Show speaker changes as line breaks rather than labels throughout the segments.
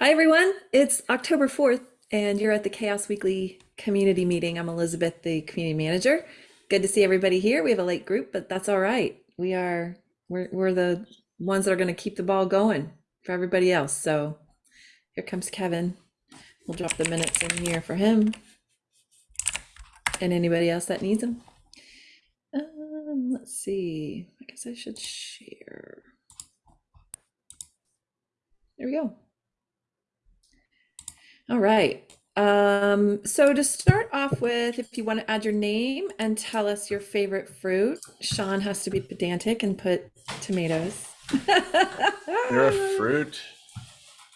Hi, everyone. It's October 4th, and you're at the CHAOSS Weekly community meeting. I'm Elizabeth, the community manager. Good to see everybody here. We have a late group, but that's all right. We are, we're, we're the ones that are going to keep the ball going for everybody else. So here comes Kevin. We'll drop the minutes in here for him and anybody else that needs them. Um, let's see. I guess I should share. There we go. All right. Um, so to start off with, if you want to add your name and tell us your favorite fruit, Sean has to be pedantic and put tomatoes.
They're a fruit.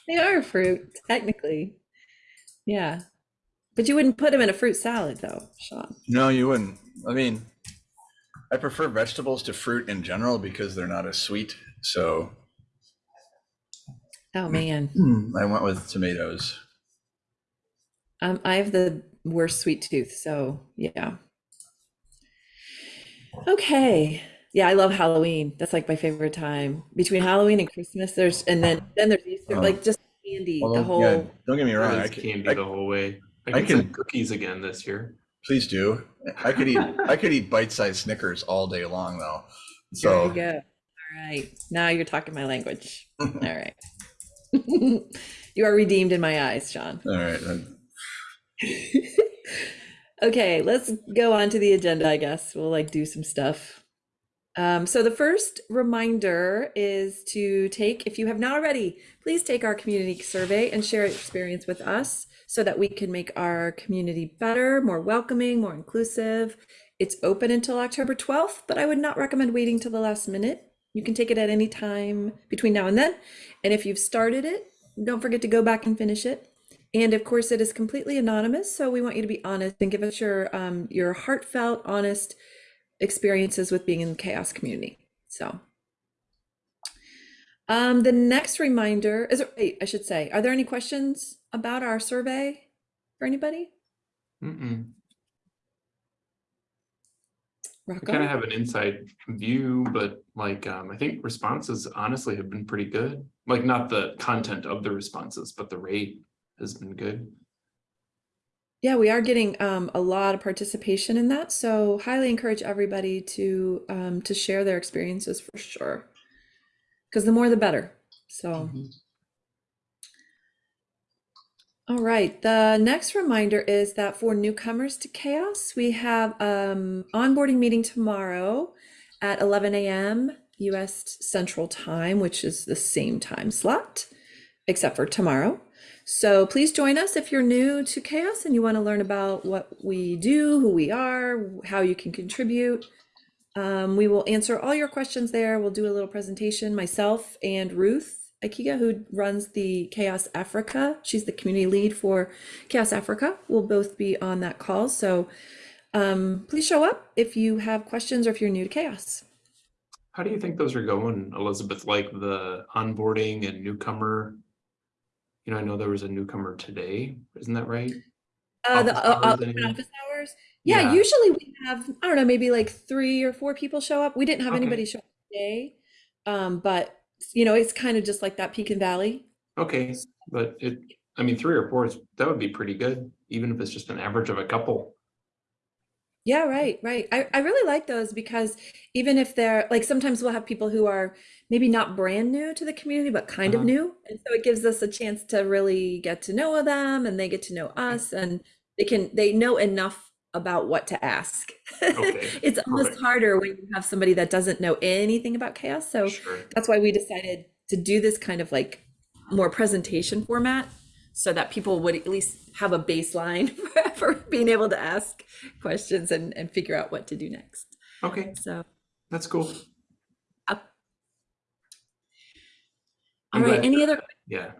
They are a fruit, technically. Yeah. But you wouldn't put them in a fruit salad, though, Sean.
No, you wouldn't. I mean, I prefer vegetables to fruit in general because they're not as sweet. So
Oh, man.
I went with tomatoes.
Um, I have the worst sweet tooth, so yeah. Okay. Yeah, I love Halloween. That's like my favorite time. Between Halloween and Christmas, there's and then then there's Easter,
Oh.
like just candy, the whole
yeah, don't get me wrong. I
It's
could,
candy
I-
the whole way. I
I
can,
can-
cookies again this year.
please do. I could eat. I could eat bite-sized Snickers all day long, though.
There you
So
go. All right. Now you're talking my language. All right. You are redeemed in my eyes, Sean.
all right.
Okay, let's go on to the agenda, I guess. We'll like do some stuff. Um, so the first reminder is to take, if you have not already, please take our community survey and share your experience with us so that we can make our community better, more welcoming, more inclusive. It's open until October 12th, but I would not recommend waiting till the last minute. You can take it at any time between now and then. And if you've started it, don't forget to go back and finish it. And of course, it is completely anonymous, so we want you to be honest and give us your um, your heartfelt, honest experiences with being in the CHAOSS community. So, um, the next reminder is, wait, I should say, are there any questions about our survey for anybody?
Mm-mm. I
Rock
kind of have an inside view, but like um, I think responses honestly have been pretty good. Like not the content of the responses, but the rate has been good.
Yeah, we are getting um, a lot of participation in that, so highly encourage everybody to um, to share their experiences for sure, because the more the better. So. All right, the next reminder is that for newcomers to CHAOSS, we have um onboarding meeting tomorrow at 11 a.m. US Central Time, which is the same time slot, except for tomorrow. So please join us if you're new to CHAOSS and you want to learn about what we do, who we are, how you can contribute. Um, we will answer all your questions there. We'll do a little presentation, myself and Ruth Ikegah, who runs the CHAOSS Africa. She's the community lead for CHAOSS Africa. We'll both be on that call. So um, please show up if you have questions or if you're new to CHAOSS.
How do you think those are going, Elizabeth? Like the onboarding and newcomer? You know, I know there was a newcomer today. Isn't that right?
Uh, the
Office
uh, uh,
hours, anyone?
office hours. Yeah,
Yeah.
usually we have, I don't know, maybe like three or four people show up. We didn't have
Okay.
anybody show up today. Um, but you know, it's kind of just like that peak and valley.
Okay, but it. I mean, three or four is that would be pretty good, even if it's just an average of a couple.
Yeah, right, right. I, I really like those because even if they're like sometimes we'll have people who are maybe not brand new to the community, but kind of
Uh-huh.
new. And so it gives us a chance to really get to know them and they get to know us and they can they know enough about what to ask.
Okay,
It's almost
perfect.
harder when you have somebody that doesn't know anything about CHAOSS. So
Sure.
that's why we decided to do this kind of like more presentation format so that people would at least have a baseline for being able to ask questions and, and figure out what to do next.
Okay,
So,
that's cool.
all
I'm
right,
glad-
any other,
Yeah,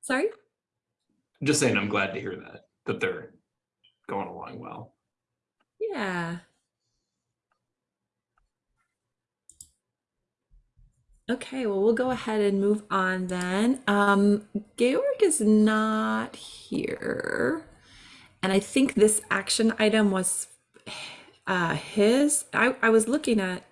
sorry?
I'm just saying I'm glad to hear that that they're going along well.
Yeah. Okay, well, we'll go ahead and move on then. Um, Georg is not here. And I think this action item was uh, his. I, I was looking at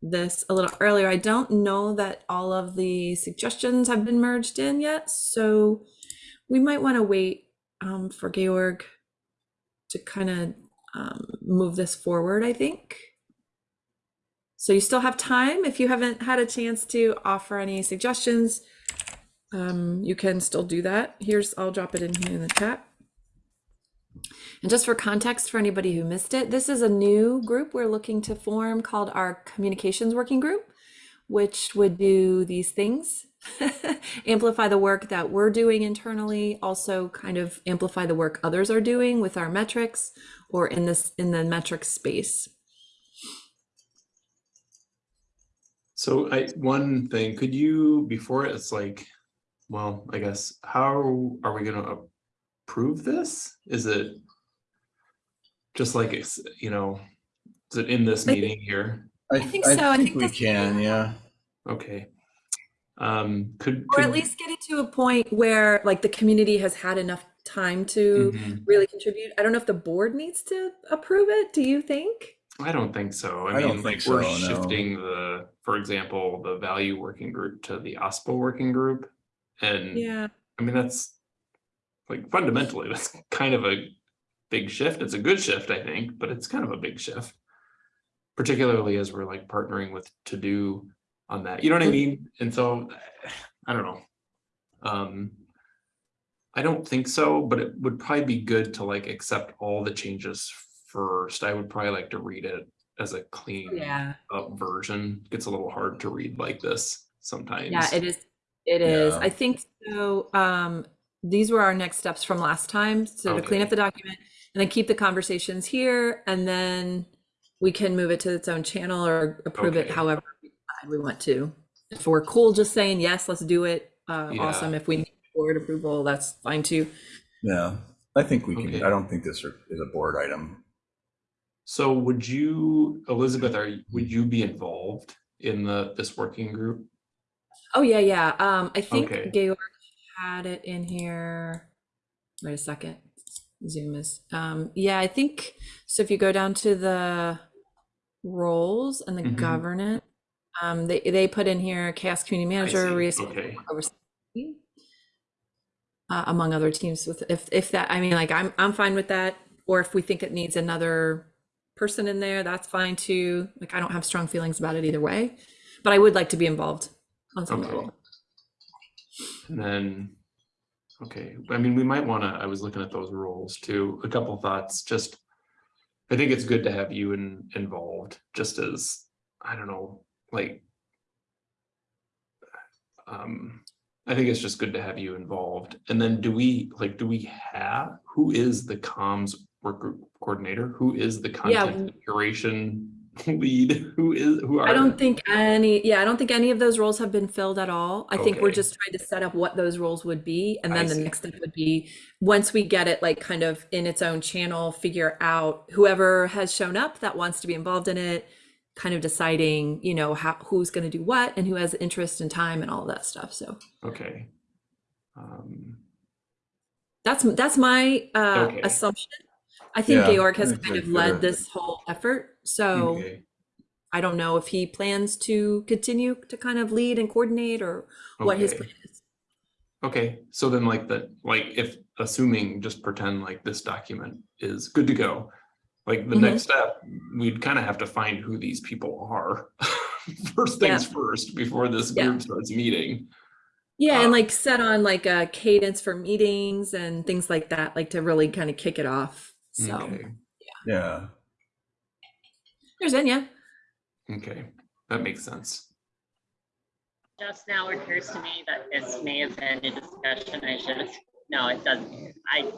this a little earlier. I don't know that all of the suggestions have been merged in yet, so we might want to wait um, for Georg to kind of um, move this forward, I think. So you still have time. If you haven't had a chance to offer any suggestions, um, you can still do that. Here's, I'll drop it in here in the chat. And just for context, for anybody who missed it, this is a new group we're looking to form called our Communications Working Group, which would do these things. amplify the work that we're doing internally, also kind of amplify the work others are doing with our metrics or in this in the metrics space.
So I, one thing, could you, before it's like, well, I guess, how are we gonna approve this? Is it just like, it's, you know, is it in this meeting here?
I,
think so. I
I think
think
we can, yeah.
Okay. Um, could.
Or at least get it to a point where like the community has had enough time to
Mhm.
really contribute. I don't know if the board needs to approve it. Do you think?
I don't think so. I
I don't
mean,
think
like, we're
so, no.
shifting the, for example, the value working group to the OSPO working group. And
Yeah.
I mean, that's like fundamentally, that's kind of a big shift. It's a good shift, I think, but it's kind of a big shift. Particularly as we're like partnering with to do on that, you know what I mean? And so, I don't know. Um, I don't think so, but it would probably be good to like accept all the changes first. I would probably like to read it as a clean
Yeah.
up version. It Gets a little hard to read like this sometimes.
Yeah, it is. It is.
Yeah.
I think so. Um, these were our next steps from last time. So to clean up the document and then keep the conversations here, and then we can move it to its own channel or approve it however we want to. If we're cool just saying yes, let's do it. Uh,
Yeah.
awesome. If we need board approval, that's fine too.
Yeah, I think we can, I don't think this are- is a board item.
So would you, Elizabeth, are, would you be involved in the, this working group?
Oh yeah, yeah. Um, I think
Okay.
Georg had it in here. Wait a second. Zoom is. Um, yeah, I think so. If you go down to the roles and the
Mhm.
governance, um, they they put in here CHAOSS community manager.
Okay,
uh, among other teams. With if if that, I mean, like I'm I'm fine with that. Or if we think it needs another person in there, that's fine too. Like I don't have strong feelings about it either way, but I would like to be involved on some
Okay.
level.
and then, okay, I mean, we might wanna, I was looking at those roles too, a couple thoughts, just. I think it's good to have you in, involved, just as, I don't know, like. Um, I think it's just good to have you involved, and then do we, like, do we have, who is the comms work group coordinator? Who is the
Yeah,
content curation lead? Who is, who are?
I don't think any, yeah, I don't think any of those roles have been filled at all. I think we're just trying to set up what those roles would be. And
I
then the
see.
next step would be, once we get it like kind of in its own channel, figure out whoever has shown up that wants to be involved in it, kind of deciding, you know, how, who's going to do what and who has interest and time and all that stuff. So
Okay. Um,
that's, that's my uh,
Okay.
assumption. I think
Yeah,
Georg has kind of led this whole effort. So
okay.
I don't know if he plans to continue to kind of lead and coordinate or what his
Okay.
plan is.
Okay, so then like the, like if, assuming, just pretend like this document is good to go. Like the
Mhm.
next step, we'd kind of have to find who these people are. First things first, before this
Yeah.
group starts meeting.
Yeah,
Uh,
and like set on like a cadence for meetings and things like that, like to really kind of kick it off. So
Okay,
Yeah,
there's Enya.
okay, that makes sense.
Just now it occurs to me that this may have been a discussion I should have, no, it doesn't. I,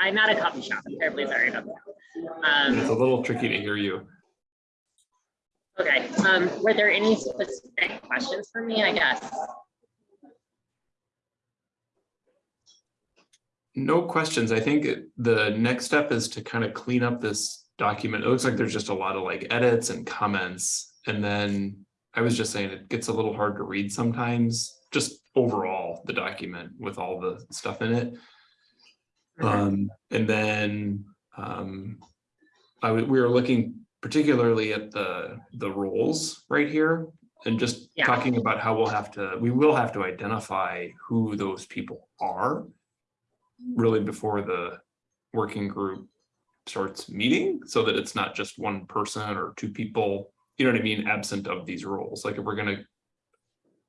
I'm at a coffee shop. I'm terribly sorry about that.
Um, It's a little tricky to hear you.
okay, um, were there any specific questions for me, I guess?
No questions. I think it- the next step is to kind of clean up this document. It looks like there's just a lot of like edits and comments. And then I was just saying it gets a little hard to read sometimes, just overall, the document with all the stuff in it. Um, and then, um, I, w- we were looking particularly at the, the roles right here. And just
Yeah.
talking about how we'll have to, we will have to identify who those people are. Really before the working group starts meeting, so that it's not just one person or two people, you know what I mean, absent of these roles. Like if we're gonna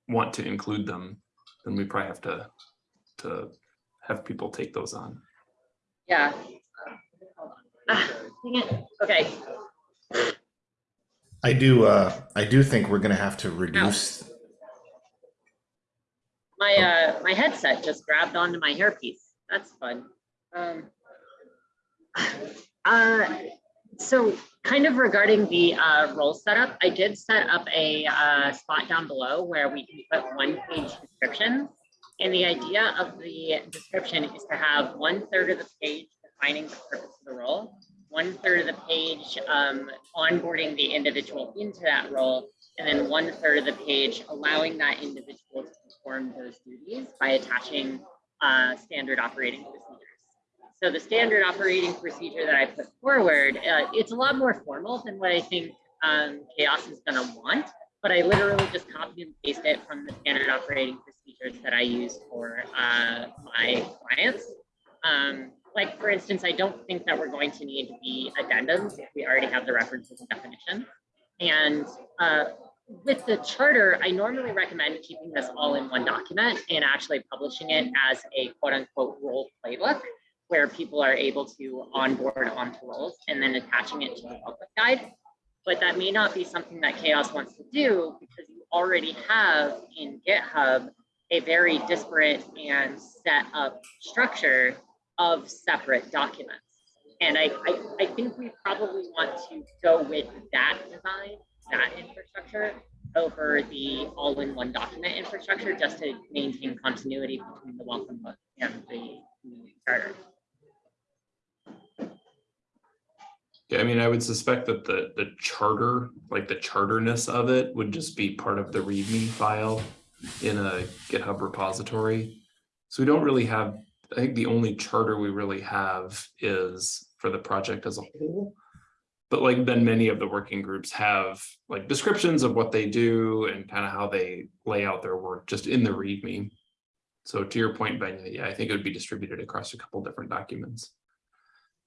want to include them, then we probably have to, to have people take those on.
Yeah. Hold. Ah. Okay,
I do, uh, I do think we're gonna have to reduce,
my, uh, my headset just grabbed onto my hairpiece. That's fun. Um, uh, so kind of regarding the, uh, role setup, I did set up a, uh, spot down below where we can put one page description. And the idea of the description is to have one third of the page defining the purpose of the role, one third of the page um, onboarding the individual into that role, and then one third of the page allowing that individual to perform those duties by attaching uh, standard operating procedures. So the standard operating procedure that I put forward, uh, it's a lot more formal than what I think um, CHAOSS is going to want, but I literally just copy and paste it from the standard operating procedures that I use for uh, my clients. Um, like for instance, I don't think that we're going to need the addendums if we already have the references and definitions. And uh, with the charter, I normally recommend keeping this all in one document and actually publishing it as a quote unquote role playbook where people are able to onboard onto roles and then attaching it to the public guide. But that may not be something that CHAOSS wants to do because you already have in GitHub a very disparate and set up structure of separate documents. And I, I, I think we probably want to go with that design, that infrastructure over the all-in-one document infrastructure, just to maintain continuity between the welcome book and the charter.
Yeah, I mean, I would suspect that the, the charter, like the charterness of it would just be part of the README file in a GitHub repository. So we don't really have, I think the only charter we really have is for the project as a whole. But like then many of the working groups have like descriptions of what they do and kind of how they lay out their work just in the README. So to your point, Ben, yeah, I think it would be distributed across a couple different documents.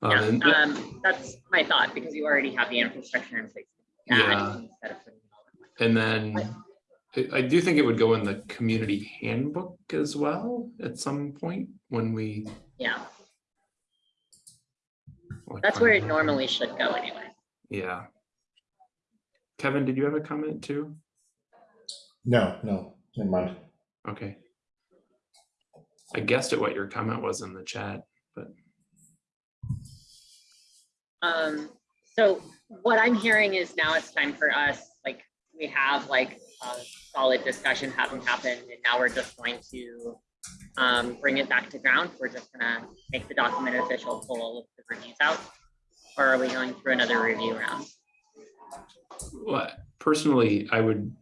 Um,
Yeah,
and-
um, that's my thought, because you already have the infrastructure in place.
Yeah.
instead of putting it all in one.
And then I, I do think it would go in the community handbook as well at some point when we.
Yeah, that's where it normally should go anyway.
Yeah. Kevin, did you have a comment too?
no, no, never mind.
Okay. I guessed at what your comment was in the chat, but
Um, so what I'm hearing is now it's time for us, like, we have like a solid discussion having happened, and now we're just going to um, bring it back to ground. We're just gonna make the document official, pull all of the reviews out. Or are we going through another review round?
Well, personally, I would,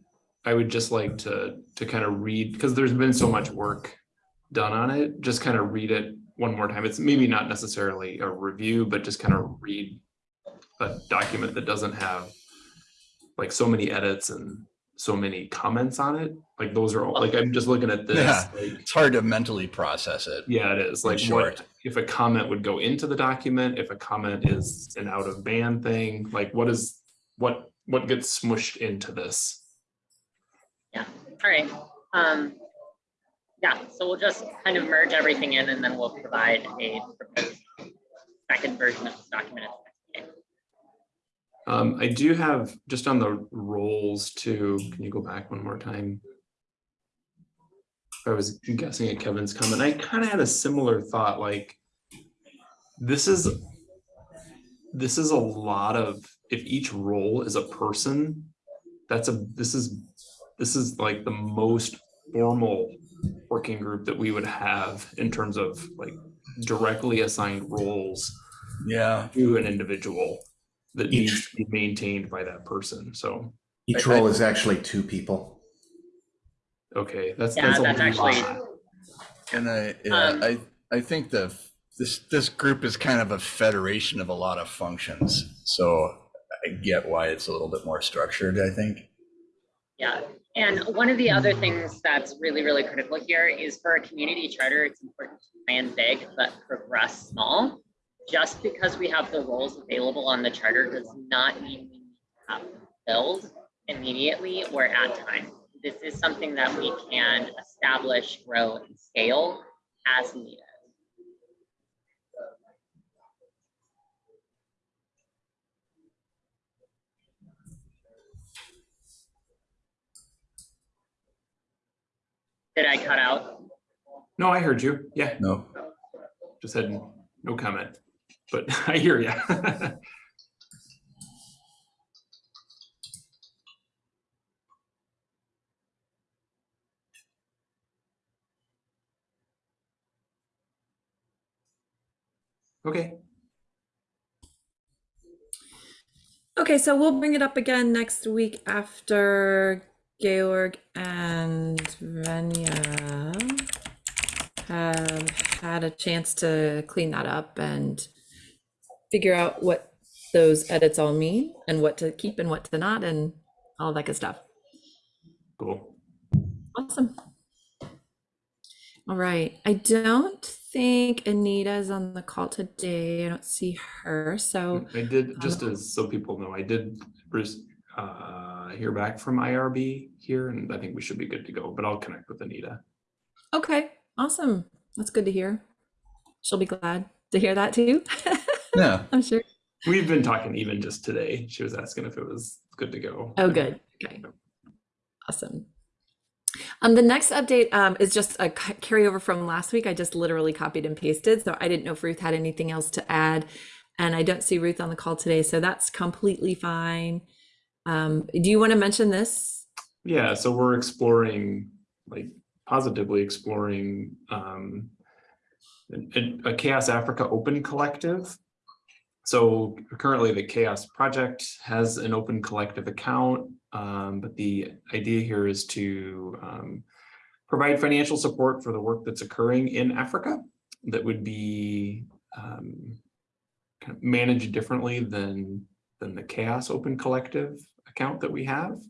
I would just like to, to kind of read, because there's been so much work done on it, just kind of read it one more time. It's maybe not necessarily a review, but just kind of read a document that doesn't have like so many edits and so many comments on it. Like those are all, like, I'm just looking at this,
Yeah.
like,
It's hard to mentally process it.
yeah, it is like
short.
what, if a comment would go into the document, if a comment is an out of band thing, like what is, what, what gets smushed into this? Yeah.
All right, um, yeah, so we'll just kind of merge everything in and then we'll provide a proposed second version of this document. at the next meeting.
Um, I do have, just on the roles too, can you go back one more time? I was guessing at Kevin's comment, I kind of had a similar thought, like. This is. This is a lot of, if each role is a person, that's a, this is, this is like the most formal. Working group that we would have in terms of like directly assigned roles
Yeah.
to an individual that
Each-
needs to be maintained by that person. So,
Each
I- I-
role is actually two people.
okay, that's,
Yeah,
that's a
that's actually-
lot.
And I, yeah,
Um,
I, I think the, this, this group is kind of a federation of a lot of functions. So I get why it's a little bit more structured, I think.
Yeah, and one of the other things that's really, really critical here is for a community charter, it's important to plan big but progress small. Just because we have the roles available on the charter does not mean we need to have them filled immediately or at time. This is something that we can establish, grow, and scale as needed. Did I cut out?
No, I heard you. Yeah,
No,
just had no comment, but I hear you. Okay,
Okay, so we'll bring it up again next week after Georg and Venia have had a chance to clean that up and figure out what those edits all mean and what to keep and what to not and all that good stuff.
cool.
Awesome. All right. I don't think Anita is on the call today. I don't see her. So,
I did, just as so people know, I did uh, hear back from IRB here and I think we should be good to go, but I'll connect with Anita.
okay. Awesome. That's good to hear. She'll be glad to hear that too.
yeah,
I'm sure.
We've been talking even just today. She was asking if it was good to go.
Oh, good. Okay. Awesome. Um, the next update um, is just a carryover from last week. I just literally copied and pasted, so I didn't know if Ruth had anything else to add, and I don't see Ruth on the call today, so that's completely fine. Um, do you want to mention this?
Yeah, so we're exploring, like positively exploring um, a, a CHAOSS Africa Open Collective. So currently the CHAOSS Project has an open collective account, um, but the idea here is to um, provide financial support for the work that's occurring in Africa that would be um, kind of managed differently than, than the CHAOSS Open Collective account that we have.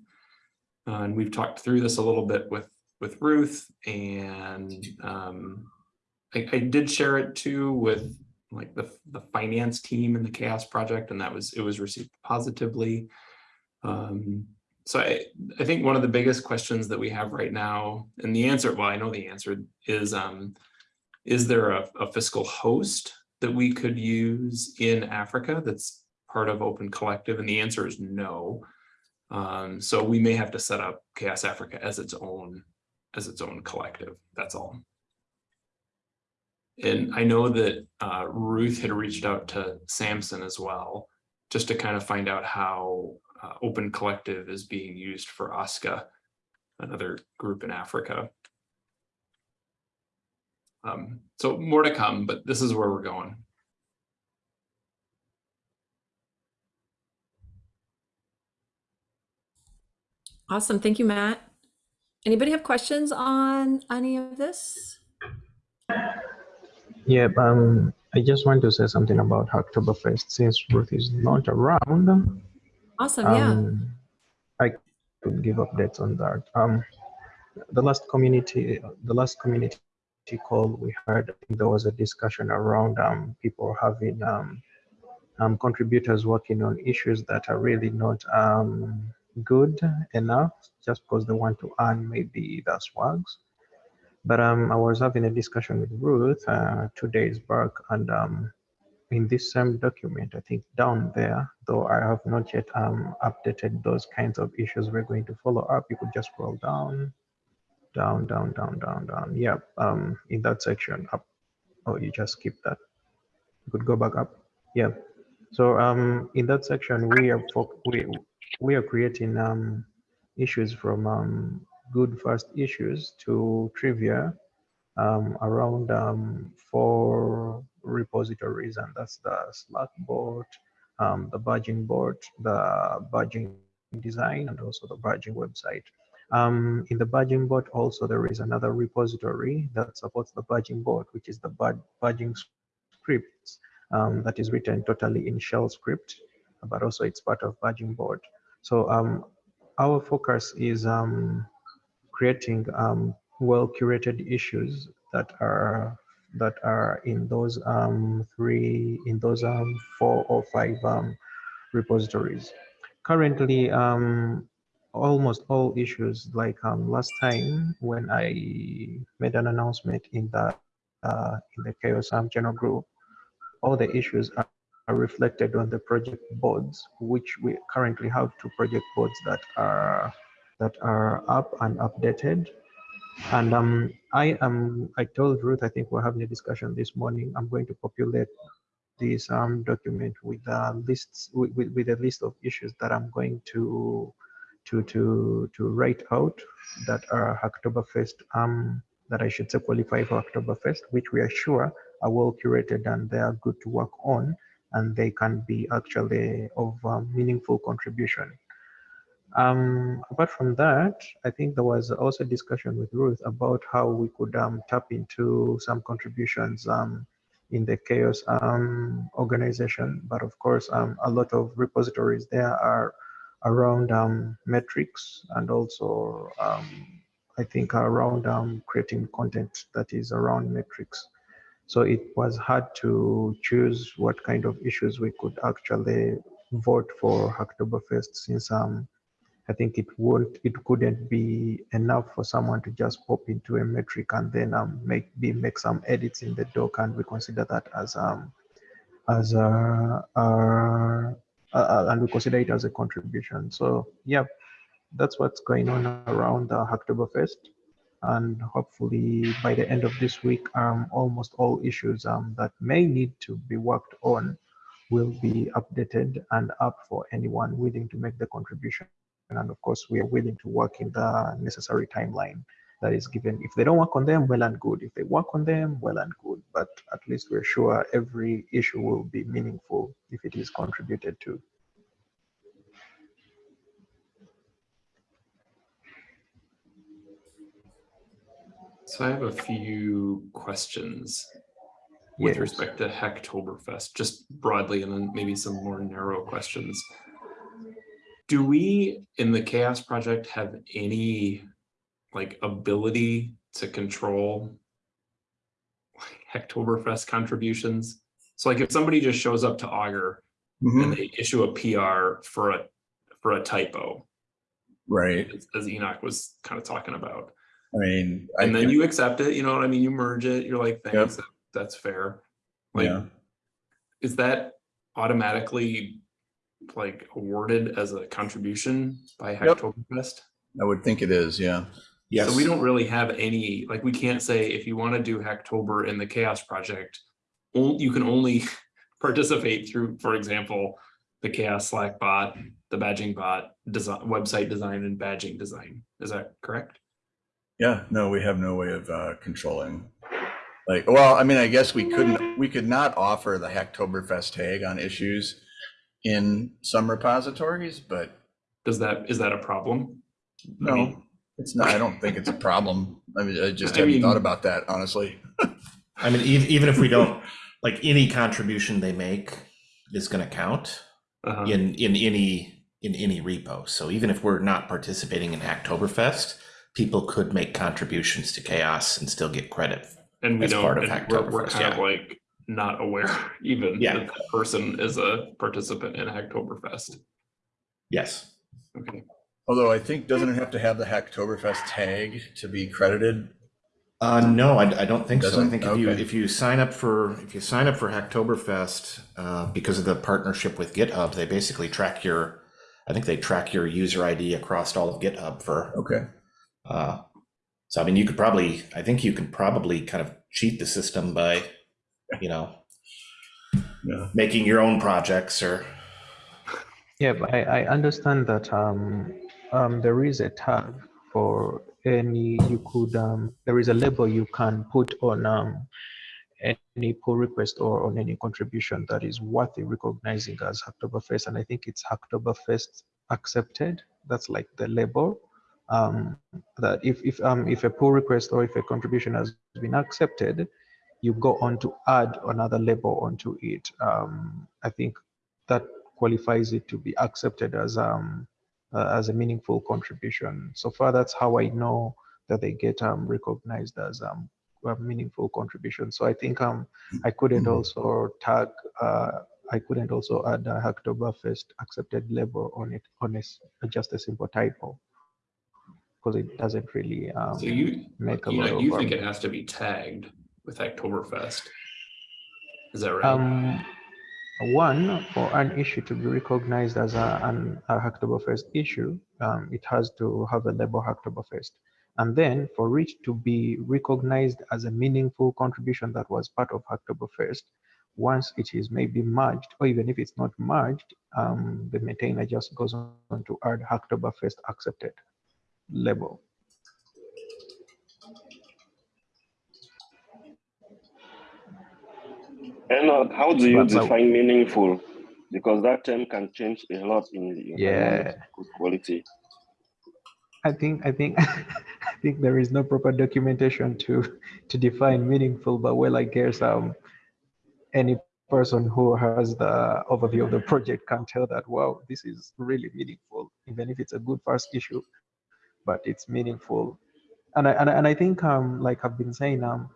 Uh, and we've talked through this a little bit with with Ruth, and um, I, I did share it too with like the the finance team in the CHAOSS Project, and that was it was received positively. Um, so I, I think one of the biggest questions that we have right now, and the answer, well, I know the answer is, um, is there a, a fiscal host that we could use in Africa that's part of Open Collective? And the answer is no. Um, so we may have to set up CHAOSS Africa as its own, as its own collective, that's all. And I know that uh, Ruth had reached out to Samson as well, just to kind of find out how uh, Open Collective is being used for OSCA, another group in Africa. Um, so more to come, but this is where we're going.
Awesome. Thank you, Matt. Anybody have questions on any of this?
Yeah, um, I just want to say something about Hacktoberfest since Ruth is not around.
Awesome. Yeah.
Um, I could give updates on that. Um, the last community, the last community call we think there was a discussion around um, people having um, um, contributors working on issues that are really not um, good enough just because they want to earn maybe the swags. But um, I was having a discussion with Ruth uh, two days back, and um, in this same document, I think down there, though I have not yet um, updated those kinds of issues we're going to follow up, you could just scroll down, down, down, down, down, down. Yeah, um, in that section up. Oh, you just skip that. You could go back up. Yeah. So um, in that section, we are we we are creating um, issues from um, good first issues to trivia um, around um, four repositories, and that's the Slack bot, um, the badging bot, the badging design, and also the badging website. Um, in the badging bot, also there is another repository that supports the badging bot, which is the bad badging scripts um, that is written totally in shell script. but also it's part of badging bot. So um, our focus is um, creating um, well curated issues that are that are in those um, three in those um, four or five um, repositories. Currently, um, almost all issues like um, last time when I made an announcement in the uh, in the CHAOSS um, channel group, all the issues are, are reflected on the project boards, which we currently have two project boards that are that are up and updated. And um, I am I told Ruth I think we're having a discussion this morning. I'm going to populate this um, document with lists with, with, with a list of issues that I'm going to to to to write out that are Hacktoberfest um that I should say qualify for Hacktoberfest, which we are sure are well curated and they are good to work on and they can be actually of um, meaningful contribution. Um, apart from that, I think there was also discussion with Ruth about how we could um, tap into some contributions um, in the CHAOSS um, organization. But of course, um, a lot of repositories there are around um, metrics and also I think around creating content that is around metrics. So it was hard to choose what kind of issues we could actually vote for Hacktoberfest since um, I think it won't, it couldn't be enough for someone to just pop into a metric and then um, make be make some edits in the doc and we consider that as um as a, a uh, and we consider it as a contribution. So yeah, that's what's going on around the Hacktoberfest. And hopefully by the end of this week, um, almost all issues um, that may need to be worked on will be updated and up for anyone willing to make the contribution. And of course, we are willing to work in the necessary timeline that is given. If they don't work on them, well and good. If they work on them, well and good. But at least we're sure every issue will be meaningful if it is contributed to.
So I have a few questions with
Yes.
respect to Hacktoberfest, just broadly, and then maybe some more narrow questions. Do we, in the CHAOSS Project, have any like ability to control Hacktoberfest contributions? So like if somebody just shows up to Augur
Mhm.
and they issue a PR for a for a typo,
Right.
as- as Enoch was kind of talking about.
I mean, I
and then
can-
you accept it, you know what I mean? You merge it, you're like, thanks, that- that's fair. Like,
yeah.
is that automatically like awarded as a contribution by
Yep.
Hacktoberfest?
I would think it is. Yeah.
Yes.
So we don't really have any, like, we can't say if you want to do Hacktober in the CHAOSS Project, on- you can only participate through, for example, the CHAOSS Slack bot, the badging bot, design, website design and badging design. Is that correct?
Yeah. No, we have no way of uh, controlling. Like, well, I mean, I guess we couldn't. We could not offer the Hacktoberfest tag on issues in some repositories, but
Does that, is that a problem? I
no,
mean,
it's not. I don't think it's a problem. I mean, I just
I
haven't
mean-
thought about that honestly.
I mean, even, even if we don't, like any contribution they make is going to count
uh-huh.
in, in any, in any repo. So even if we're not participating in Hacktoberfest, people could make contributions to CHAOSS and still get credit.
And we
as
don't,
part of
and we're, we're
Hacktoberfest,
kind of like not aware even
Yeah.
that that person is a participant in Hacktoberfest.
Yes.
Okay,
Although I think doesn't it have to have the Hacktoberfest tag to be credited?
Uh, no, I, I don't think so. I think if you if you sign up for if you sign up for Hacktoberfest, uh, because of the partnership with GitHub, they basically track your, I think they track your user ID across all of GitHub for.
Okay.
Uh, so I mean, you could probably, I think you could probably kind of cheat the system by, you know,
Yeah.
making your own projects or.
Yeah, I, I understand that um, um, there is a tag for any, you could, um, there is a label you can put on um, any pull request or on any contribution that is worthy recognizing as Hacktoberfest. And I think it's Hacktoberfest accepted. That's like the label. Um, that if, if, um, if a pull request or if a contribution has been accepted, you go on to add another label onto it. Um, I think that qualifies it to be accepted as um uh, as a meaningful contribution. So far, that's how I know that they get um recognized as um a meaningful contribution. So I think um I couldn't
Mhm.
also tag uh I couldn't also add a Hacktoberfest accepted label on it on a, s- just a simple typo because it doesn't really um
So you,
make a
you
lot
know,
of
you think
um,
it has to be tagged with Hacktoberfest? Is that right?
Um, one, for an issue to be recognized as a, an, a Hacktoberfest issue, um, it has to have a label Hacktoberfest. And then for it to be recognized as a meaningful contribution that was part of Hacktoberfest, once it is maybe merged, or even if it's not merged, um, the maintainer just goes on to add Hacktoberfest accepted label.
And uh, how do you define meaningful? Because that term can change a lot in the
Yeah.
quality.
I think I think I think there is no proper documentation to to define meaningful, but well, I guess um any person who has the overview of the project can tell that wow, this is really meaningful, even if it's a good first issue, but it's meaningful. And I and I, and I think um like I've been saying um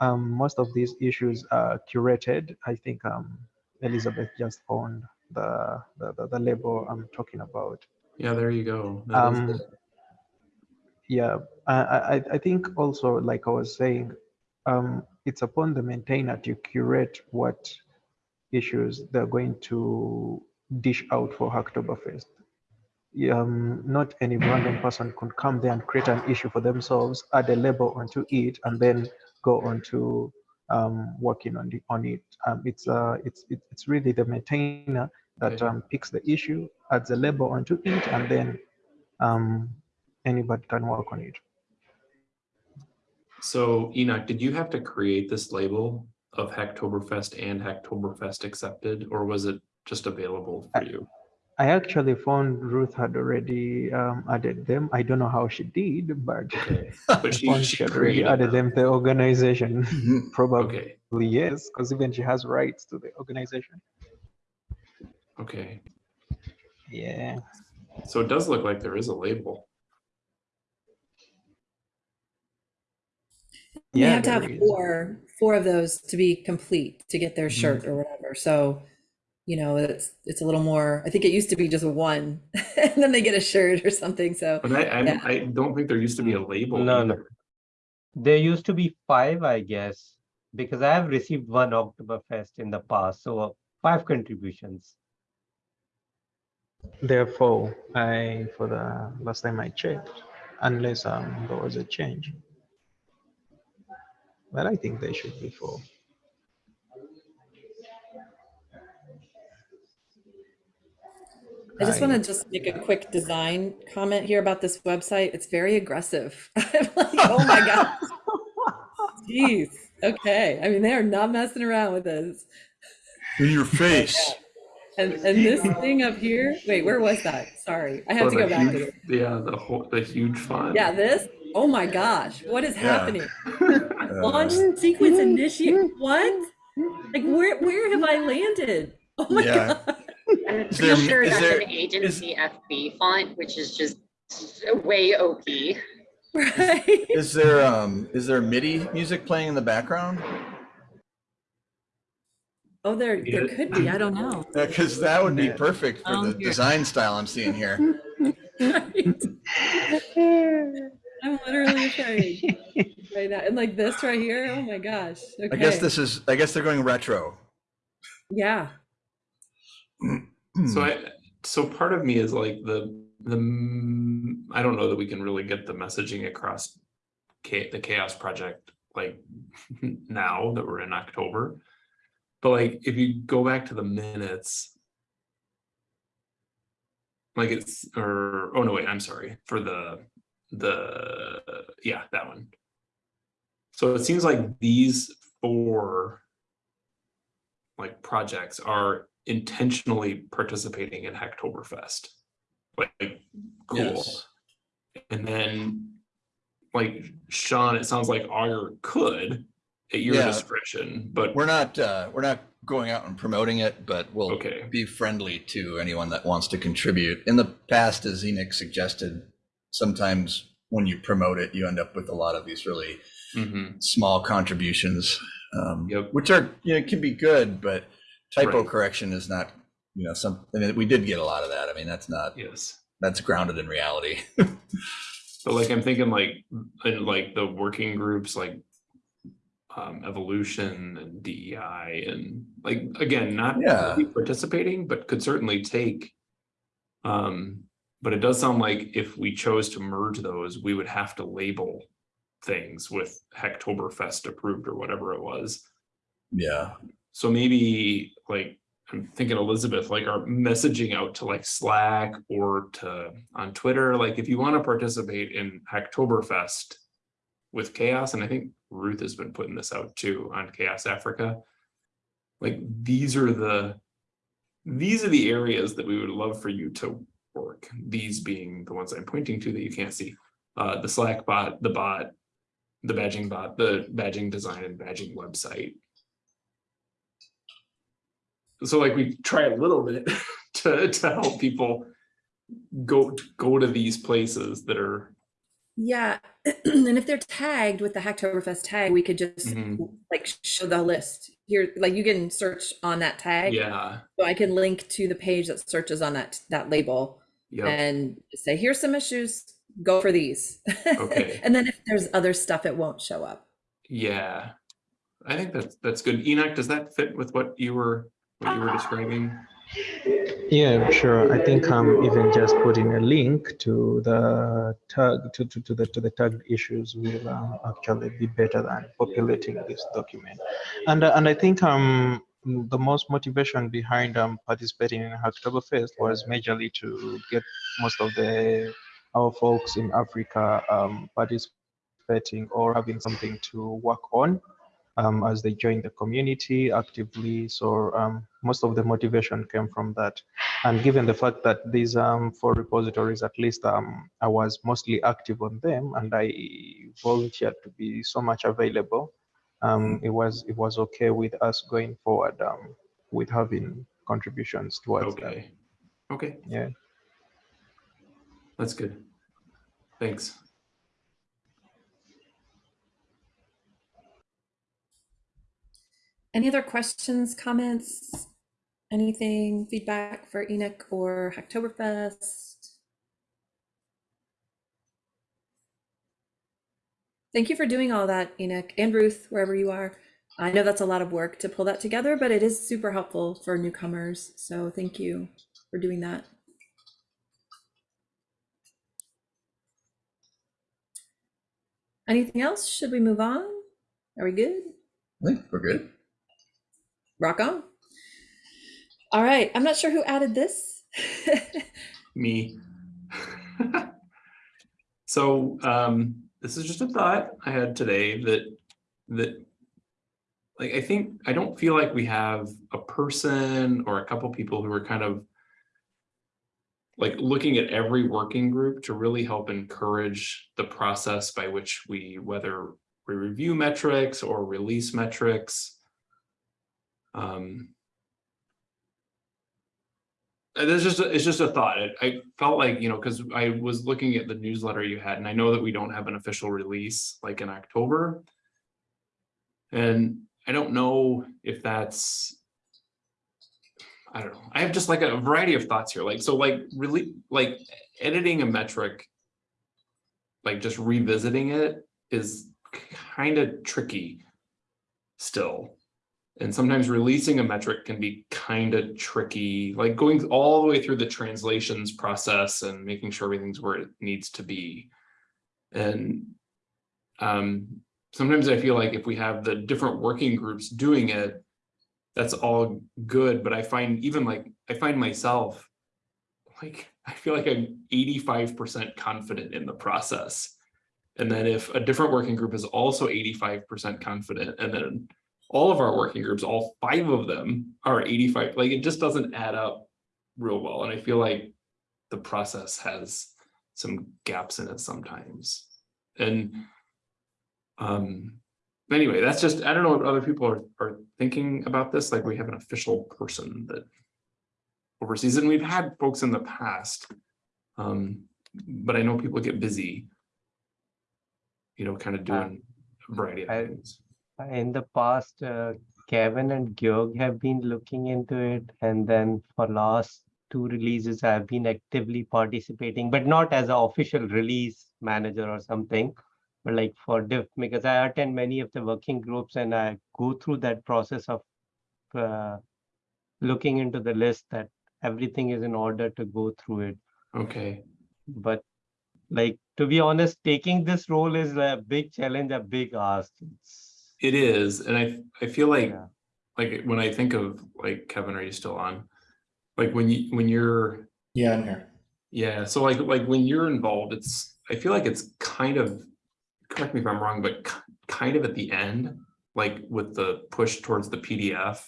um most of these issues are curated. I think um Elizabeth just found the the, the, the label I'm talking about.
Yeah, there you go.
Um, yeah, I, I, I think also, like I was saying, um, it's upon the maintainer to curate what issues they're going to dish out for Hacktoberfest. Yeah, Um, not any random person could come there and create an issue for themselves, add a label onto it, and then go on to um, working on the on it. Um, it's uh, it's it- it's really the maintainer that um, picks the issue, adds a label onto it, and then um, anybody can work on it.
So Enoch, did you have to create this label of Hacktoberfest and Hacktoberfest accepted, or was it just available for you?
I actually found Ruth had already um, added them. I don't know how she did, but
Okay, but she, she
she had already
created
added them. The organization
Mhm.
probably
Okay,
yes, because even she has rights to the organization.
okay.
Yeah.
So it does look like there is a label.
You
Yeah,
have to have
is.
four, four of those to be complete to get their
Mhm.
shirt or whatever. So, you know, it's, it's a little more, I think it used to be just one and then they get a shirt or something. So,
But I, I,
Yeah.
I don't think there used to be a label.
No, no. There used to be five, I guess, because I have received one Hacktoberfest in the past, so uh, five contributions.
Therefore, I for the last time I checked, unless um there was a change. But I think they should be four.
I just want to just make a quick design comment here about this website. It's very aggressive. I'm like, oh my God. Jeez. Okay. I mean, they are not messing around with this.
In your face.
And and this thing up here, wait, where was that? Sorry. I have
Oh,
to go back to it.
Yeah, the whole, the huge font.
Yeah, this. Oh my gosh. What is
Yeah.
happening?
Uh,
Launch sequence initiate. What? Like where where have I landed? Oh my
Yeah.
god.
I'm
Is
pretty
there-
sure that's
there-
an agency FB font, which is just way OP.
Right.
Is there um is there MIDI music playing in the background?
Oh, there there could be. I don't know.
Because that would be perfect for
Um,
the
here.
design style I'm seeing here.
Right. I'm literally afraid right now. And like this right here. Oh my gosh. Okay.
I guess this is I guess they're going retro.
Yeah.
So I, so part of me is like the, the, mm, I don't know that we can really get the messaging across the CHAOSS Project, like now that we're in October. But like, if you go back to the minutes. Like it's, or, oh no, wait, I'm sorry, for the, the, yeah, that one. So it seems like these four like projects are intentionally participating in Hacktoberfest. Like, cool.
Yes.
And then, like Sean, it sounds like Augur could at your
Yeah.
discretion, but
We're not, uh, we're not going out and promoting it, but we'll
okay,
be friendly to anyone that wants to contribute. In the past, as Enoch suggested, sometimes when you promote it, you end up with a lot of these really
mhm,
small contributions, um,
Yep.
which are, you know, can be good, but typo
Right.
correction is not, you know, some, and we did get a lot of that. I mean, that's not,
yes.
that's grounded in reality.
But like, I'm thinking like, in like the working groups, like um, evolution and DEI and like, again, not
Yeah.
really participating, but could certainly take. Um, but it does sound like if we chose to merge those, we would have to label things with Hacktoberfest approved or whatever it was.
Yeah.
So maybe like, I'm thinking Elizabeth, like our messaging out to like Slack or to on Twitter, like if you want to participate in Hacktoberfest with CHAOSS, and I think Ruth has been putting this out too on CHAOSS Africa. Like these are the these are the areas that we would love for you to work. These being the ones I'm pointing to that you can't see. Uh, the Slack bot, the bot, the badging bot, the badging design and badging website so like we try a little bit to to help people go go to these places that are
Yeah, and if they're tagged with the Hacktoberfest tag, we could just
Mhm.
like show the list here. Like you can search on that tag.
yeah
So I can link to the page that searches on that that label
yeah
and say, here's some issues. Go for these.
Okay.
and then if there's other stuff, it won't show up.
yeah i think that's that's good enoch does that fit with what you were what you were describing
Yeah, sure. I think I'm even just putting a link to the tag to, to, to the to the tagged issues will um, actually be better than populating this document. And uh, and I think um the most motivation behind um participating in Hacktoberfest was majorly to get most of the our folks in Africa um participating or having something to work on um, as they join the community actively. So um, most of the motivation came from that. And given the fact that these um, four repositories, at least um, I was mostly active on them and I volunteered to be so much available, um, it was it was okay with us going forward um, with having contributions towards that.
okay okay
Yeah.
that's good thanks
Any other questions, comments, anything, feedback for Enoch or Hacktoberfest? Thank you for doing all that, Enoch and Ruth, wherever you are. I know that's a lot of work to pull that together, but it is super helpful for newcomers. So thank you for doing that. Anything else? Should we move on? Are we good?
I think we're good.
Rock on. All right. I'm not sure who added this.
me so um this is just a thought i had today that that like i think i don't feel like we have a person or a couple people who are kind of like looking at every working group to really help encourage the process by which we whether we review metrics or release metrics um There's just, a- it's just a thought. It- I felt like, you know, because I was looking at the newsletter you had, and I know that we don't have an official release like in October. And I don't know if that's. I don't know. I have just like a variety of thoughts here. Like, so like really, like editing a metric. Like just revisiting it is kind of tricky. Still. And sometimes releasing a metric can be kind of tricky, like going all the way through the translations process and making sure everything's where it needs to be. And um, sometimes I feel like if we have the different working groups doing it, that's all good. But I find even like, I find myself like, I feel like I'm 85% confident in the process. And then if a different working group is also 85% confident and then all of our working groups, all five of them are 85, like it just doesn't add up real well. And I feel like the process has some gaps in it sometimes. And um, anyway, that's just, I don't know what other people are, are thinking about this, like we have an official person that oversees it, and we've had folks in the past. Um, but I know people get busy. You know, kind of doing a variety of
I-
things.
In the past, uh, Kevin and Georg have been looking into it, and then for last two releases, I've been actively participating, but not as an official release manager or something. But like for diff, because I attend many of the working groups and I go through that process of uh, looking into the list that everything is in order to go through it.
Okay,
But like, to be honest, taking this role is a big challenge, a big ask. It's,
it is, and I, I feel like,
Yeah.
like when I think of, like, Kevin, are you still on? Like when you, when you're
Yeah, I'm here.
Yeah, so like, like when you're involved, it's, I feel like it's kind of, correct me if I'm wrong, but kind of at the end, like with the push towards the PDF.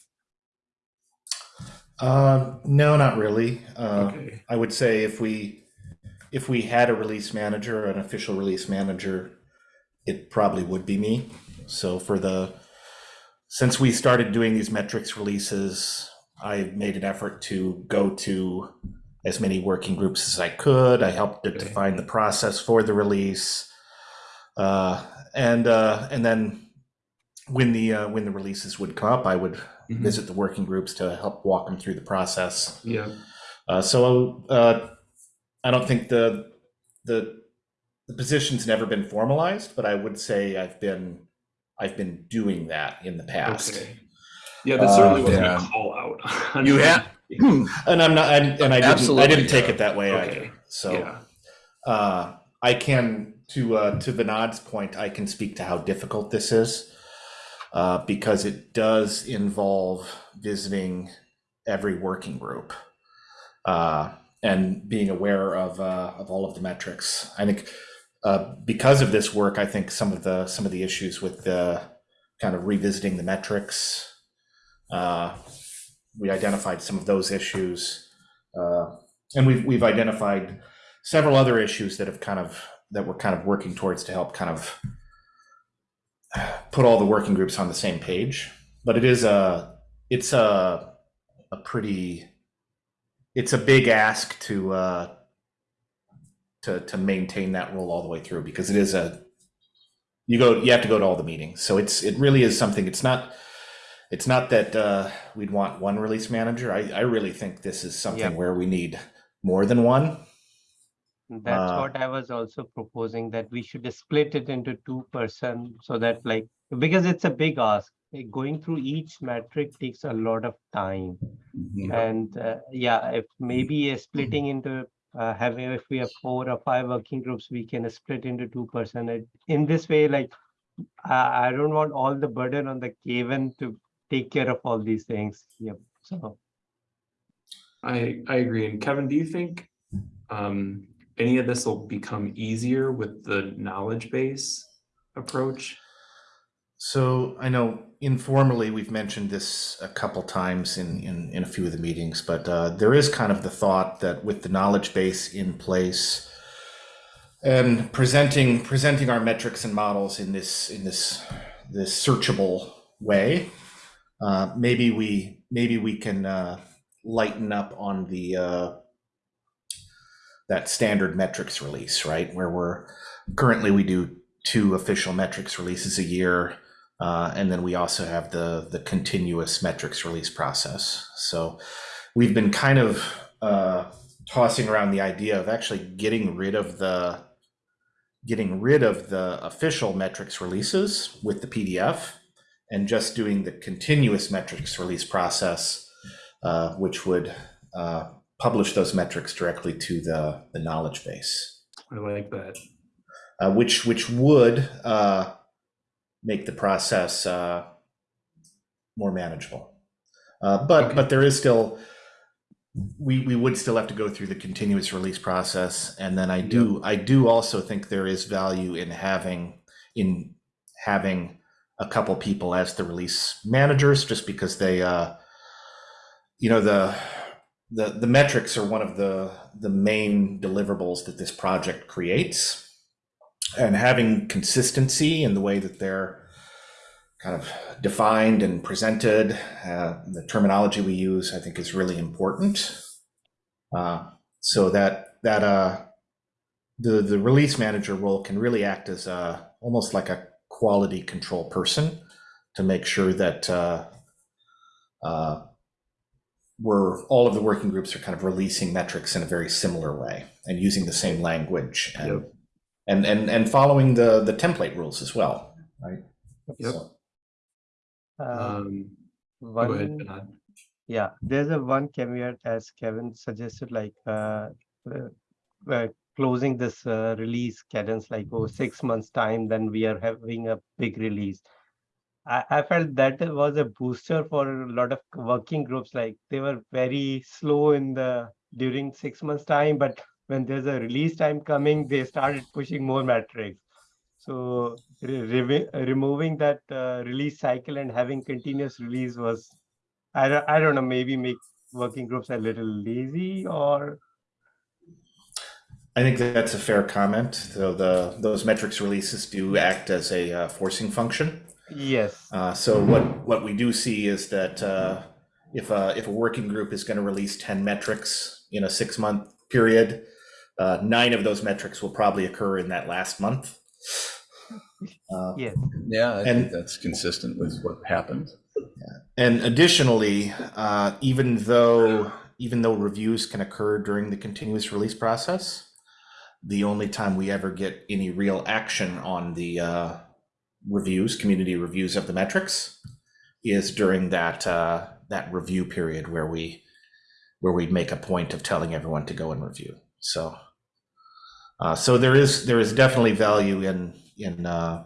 Uh, no, not really. Uh,
Okay,
I would say if we if we had a release manager, an official release manager, it probably would be me. So for the since we started doing these metrics releases, I made an effort to go to as many working groups as I could. I helped to
Okay.
define the process for the release, uh, and uh, and then when the uh, when the releases would come up, I would
Mhm.
visit the working groups to help walk them through the process.
yeah,
Uh, so uh, I don't think the the the position's never been formalized, but I would say I've been I've been doing that in the past.
okay. Yeah, this certainly
Uh,
wasn't a call out.
You have-
And I'm not, and, and I didn't, I didn't take
yeah.
it that way
Okay,
either. So
Yeah,
uh, I can, to uh, to Vinod's point, I can speak to how difficult this is uh, because it does involve visiting every working group uh, and being aware of uh, of all of the metrics. I think uh, because of this work, I think some of the some of the issues with the kind of revisiting the metrics. Uh, we identified some of those issues, uh, and we've we've identified several other issues that have kind of that we're kind of working towards to help kind of put all the working groups on the same page. But it is a it's a a pretty it's a big ask to uh, to to maintain that role all the way through because it is a you go you have to go to all the meetings so it's it really is something it's not it's not that uh, we'd want one release manager I, I really think this is something
Yep.
where we need more than one
That's
Uh,
what I was also proposing, that we should split it into two person so that like, because it's a big ask. like, Going through each metric takes a lot of time.
Mhm.
And uh, yeah, if maybe splitting into uh, having, if we have four or five working groups, we can split into two person. In this way, like, I, I don't want all the burden on the Kevin to take care of all these things. Yep, so.
I, I agree. And Kevin, do you think, um, any of this will become easier with the knowledge base approach?
So I know informally we've mentioned this a couple times in, in, in a few of the meetings, but uh, there is kind of the thought that with the knowledge base in place and presenting presenting our metrics and models in this in this this searchable way, uh, maybe we maybe we can uh, lighten up on the uh, that standard metrics release, right? Where we're currently we do two official metrics releases a year. Uh, and then we also have the the continuous metrics release process. So we've been kind of uh, tossing around the idea of actually getting rid of the getting rid of the official metrics releases with the PDF and just doing the continuous metrics release process, uh, which would uh, publish those metrics directly to the, the knowledge base
I like that.
uh, which which would uh, make the process uh, more manageable. Uh, but
Okay.
but there is still we we would still have to go through the continuous release process, and then I do I do also think there is value in having in having a couple people as the release managers, just because they uh, you know the the the metrics are one of the the main deliverables that this project creates and having consistency in the way that they're kind of defined and presented. Uh, the terminology we use, I think, is really important. Uh, so that that uh, the the release manager role can really act as a, almost like a quality control person to make sure that uh, uh, we're all of the working groups are kind of releasing metrics in a very similar way and using the same language and
Yep.
And, and and following the the template rules as well, right?
Yep.
So-
Um, go ahead,
one, yeah, there's a one caveat as Kevin suggested, like uh, uh, uh, closing this uh, release cadence like oh six months time, then we are having a big release. I, I felt that it was a booster for a lot of working groups. Like they were very slow in the during six months time, but when there's a release time coming, they started pushing more metrics. So re- revi- removing that uh, release cycle and having continuous release was, I don't, I don't know, maybe make working groups a little lazy or
I think that's a fair comment. So the those metrics releases do act as a uh, forcing function.
yes,
Uh, so what what we do see is that uh, if a if a working group is going to release ten metrics in a six month period, uh, nine of those metrics will probably occur in that last month. Uh,
yes,
Yeah, I
And-
think that's consistent with what happened.
And additionally, uh, even though even though reviews can occur during the continuous release process, the only time we ever get any real action on the uh, reviews, community reviews of the metrics, is during that uh, that review period where we where we make a point of telling everyone to go and review. So, uh, so there is there is definitely value in in uh,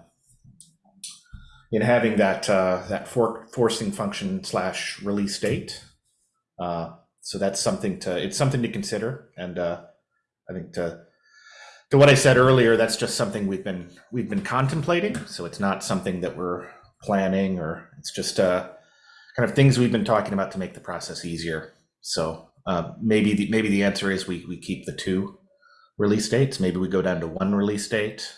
in having that uh, that for, forcing function slash release date. Uh, so that's something to it's something to consider, and uh, I think to to what I said earlier, that's just something we've been we've been contemplating. So it's not something that we're planning, or it's just uh, kind of things we've been talking about to make the process easier. So uh, maybe the, maybe the answer is we we keep the two release dates. Maybe we go down to one release date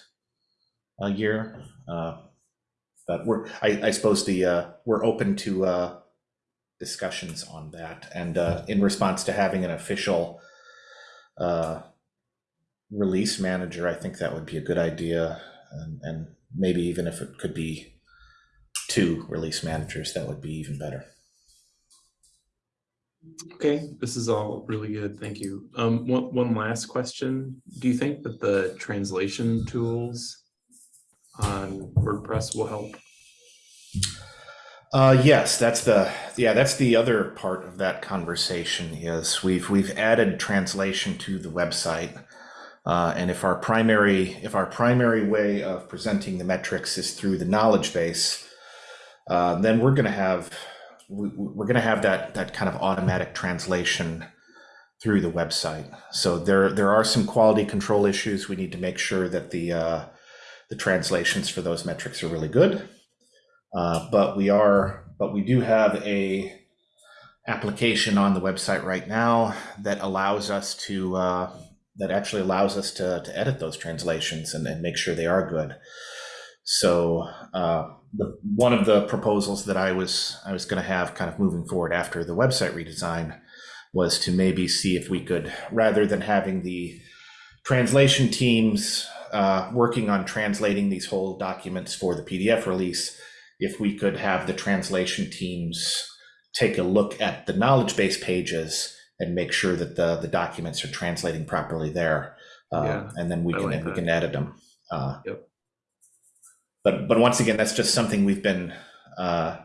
a year. Uh, but we're I, I suppose the uh, we're open to uh, discussions on that, and uh, in response to having an official uh, release manager, I think that would be a good idea, and, and maybe even if it could be two release managers, that would be even better.
Okay, this is all really good. Thank you. Um, one, one last question. Do you think that the translation tools on WordPress will help?
Uh, yes, that's the yeah, that's the other part of that conversation is we've we've added translation to the website. Uh, and if our primary if our primary way of presenting the metrics is through the knowledge base, uh, then we're going to have we, we're going to have that that kind of automatic translation through the website. So there there are some quality control issues. We need to make sure that the uh, the translations for those metrics are really good. Uh, but we are, but we do have a application on the website right now that allows us to, uh, that actually allows us to, to edit those translations and, and make sure they are good. So uh, the one of the proposals that I was I was going to have kind of moving forward after the website redesign was to maybe see if we could, rather than having the translation teams uh, working on translating these whole documents for the PDF release, if we could have the translation teams take a look at the knowledge base pages and make sure that the, the documents are translating properly there. Uh,
Yeah,
and then we
I
can,
like
we can edit them. Uh,
Yep.
But, but once again, that's just something we've been, uh,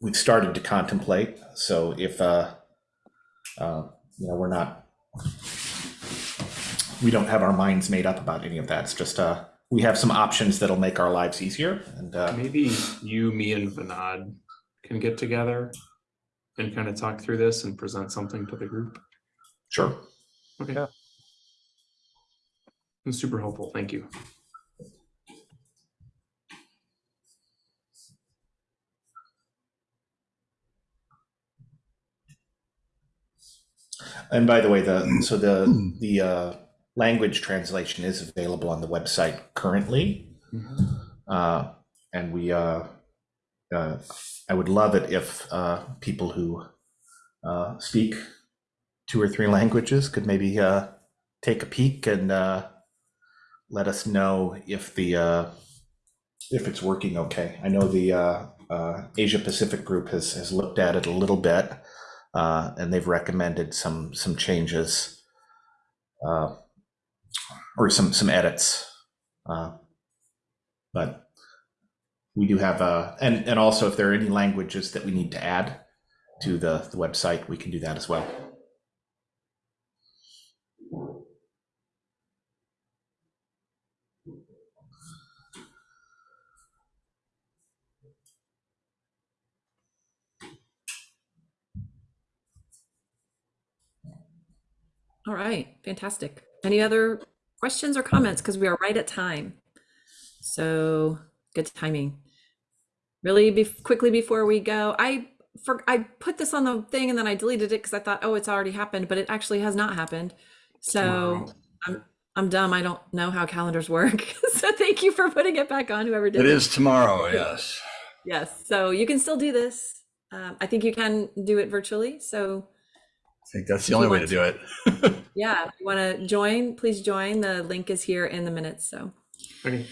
we've started to contemplate. So if, uh, uh, you know, we're not, we don't have our minds made up about any of that. It's just, uh, we have some options that'll make our lives easier and, uh,
Maybe you, me and Vinod can get together and kind of talk through this and present something to the group.
sure.
Okay.
Yeah.
It's super helpful. Thank you.
And by the way, the, so the, the, uh, language translation is available on the website currently. Uh, and we, uh, uh, I would love it if uh, people who uh, speak two or three languages could maybe uh, take a peek and uh, let us know if the uh, if it's working okay. I know the uh, uh, Asia Pacific group has has looked at it a little bit, uh, and they've recommended some some changes uh, or some some edits. Uh, but we do have uh, and and also if there are any languages that we need to add to the, the website, we can do that as well.
All right, fantastic. Any other questions or comments? Because we are right at time. So good timing. Really be quickly before we go, I for I put this on the thing and then I deleted it because I thought, oh, it's already happened, but it actually has not happened. So. I'm I'm dumb. I don't know how calendars work. so thank you for putting it back on, whoever did
It is tomorrow, yes.
Yes. So you can still do this. Um, I think you can do it virtually. So
I think that's the only way
want
to do it.
yeah, if you want to join, please join. The link is here in the minutes. So,
Okay.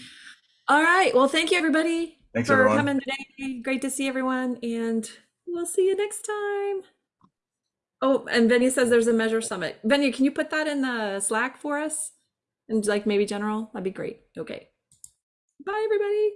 all right. Well, thank you everybody
Thanks,
for
everyone.
coming today. Great to see everyone, and we'll see you next time. Oh, and Venia says there's a measure summit. Venia, can you put that in the Slack for us? And like maybe general, that'd be great. Okay. Bye, everybody.